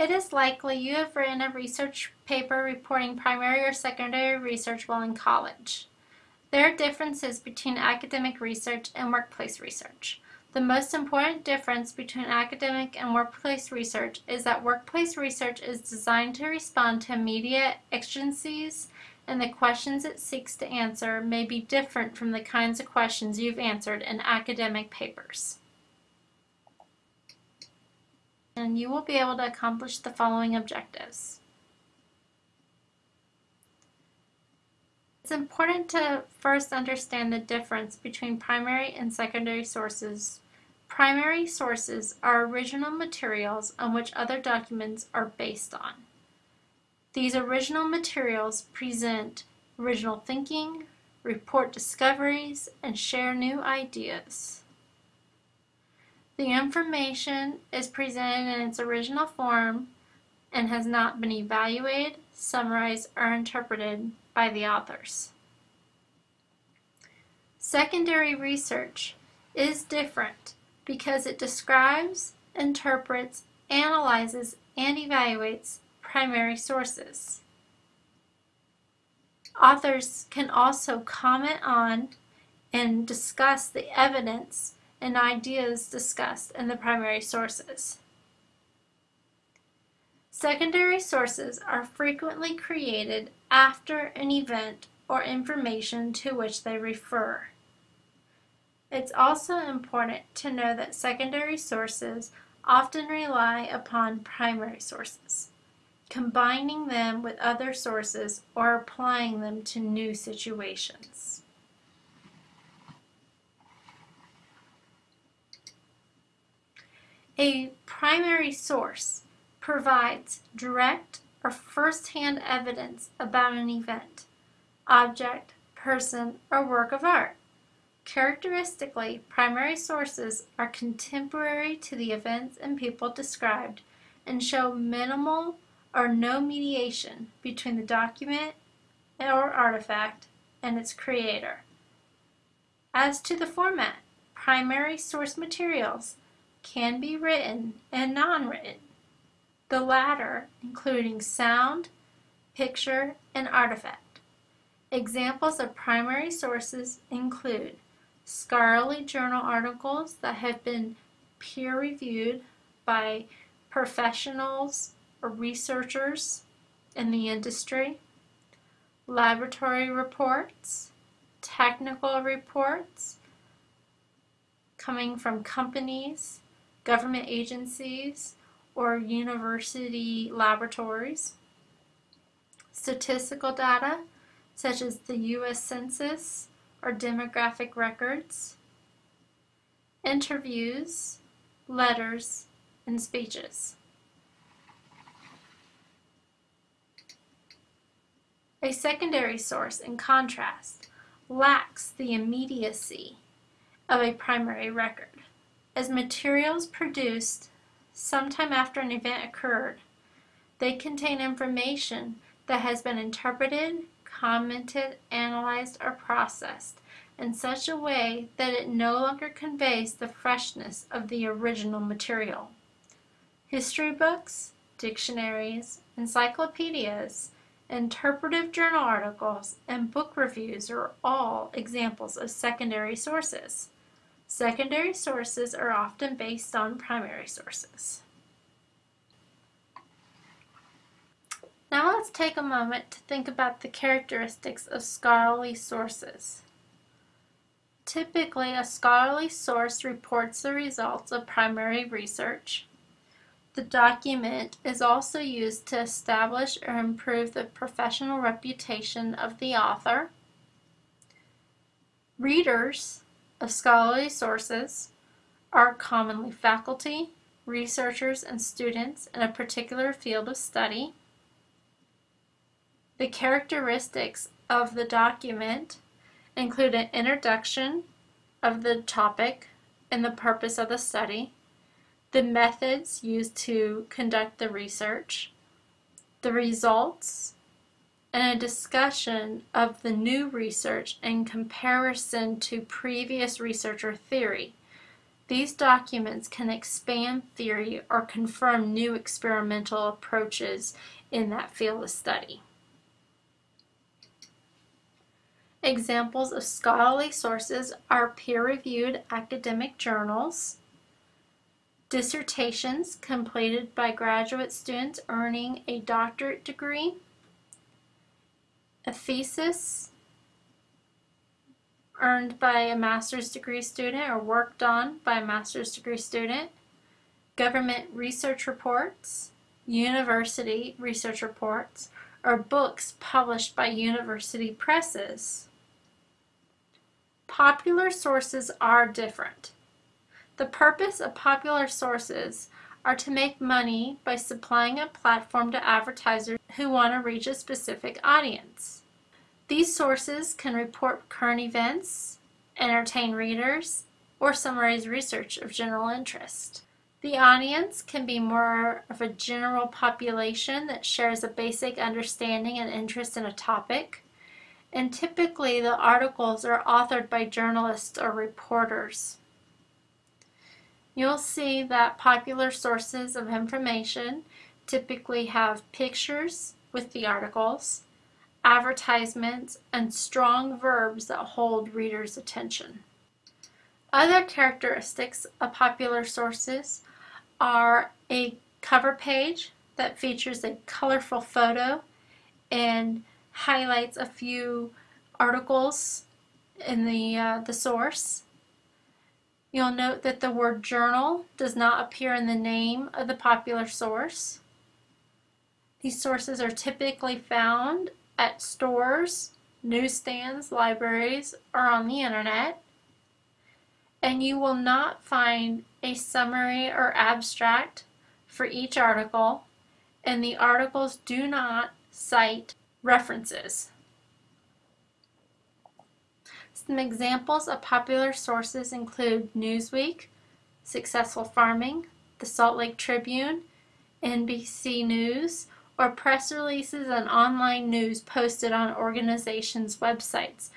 It is likely you have written a research paper reporting primary or secondary research while in college. There are differences between academic research and workplace research. The most important difference between academic and workplace research is that workplace research is designed to respond to immediate exigencies and the questions it seeks to answer may be different from the kinds of questions you've answered in academic papers. And you will be able to accomplish the following objectives. It's important to first understand the difference between primary and secondary sources. Primary sources are original materials on which other documents are based on. These original materials present original thinking, report discoveries, and share new ideas. The information is presented in its original form and has not been evaluated, summarized, or interpreted by the authors. Secondary research is different because it describes, interprets, analyzes, and evaluates primary sources. Authors can also comment on and discuss the evidence and ideas discussed in the primary sources. Secondary sources are frequently created after an event or information to which they refer. It's also important to know that secondary sources often rely upon primary sources, combining them with other sources or applying them to new situations. A primary source provides direct or first-hand evidence about an event, object, person, or work of art. Characteristically, primary sources are contemporary to the events and people described and show minimal or no mediation between the document or artifact and its creator. As to the format, primary source materials can be written and non-written the latter including sound, picture, and artifact. Examples of primary sources include scholarly journal articles that have been peer-reviewed by professionals or researchers in the industry, laboratory reports, technical reports coming from companies, government agencies, or university laboratories, statistical data such as the U.S. Census or demographic records, interviews, letters, and speeches. A secondary source, in contrast, lacks the immediacy of a primary record, as materials produced sometime after an event occurred. They contain information that has been interpreted, commented, analyzed, or processed in such a way that it no longer conveys the freshness of the original material. History books, dictionaries, encyclopedias, interpretive journal articles, and book reviews are all examples of secondary sources. Secondary sources are often based on primary sources. Now let's take a moment to think about the characteristics of scholarly sources. Typically, a scholarly source reports the results of primary research. The document is also used to establish or improve the professional reputation of the author. Readers of scholarly sources are commonly faculty, researchers, and students in a particular field of study. The characteristics of the document include an introduction of the topic and the purpose of the study, the methods used to conduct the research, the results, and a discussion of the new research in comparison to previous research or theory. These documents can expand theory or confirm new experimental approaches in that field of study. Examples of scholarly sources are peer-reviewed academic journals, dissertations completed by graduate students earning a doctorate degree, a thesis earned by a master's degree student or worked on by a master's degree student, government research reports, university research reports, or books published by university presses. Popular sources are different. The purpose of popular sources are to make money by supplying a platform to advertisers who want to reach a specific audience. These sources can report current events, entertain readers, or summarize research of general interest. The audience can be more of a general population that shares a basic understanding and interest in a topic, and typically the articles are authored by journalists or reporters. You'll see that popular sources of information typically have pictures with the articles, advertisements, and strong verbs that hold readers' attention. Other characteristics of popular sources are a cover page that features a colorful photo and highlights a few articles in the, uh, the source. You'll note that the word journal does not appear in the name of the popular source. These sources are typically found at stores, newsstands, libraries, or on the internet. And you will not find a summary or abstract for each article, and the articles do not cite references. Some examples of popular sources include Newsweek, Successful Farming, the Salt Lake Tribune, NBC News, or press releases and online news posted on organizations' websites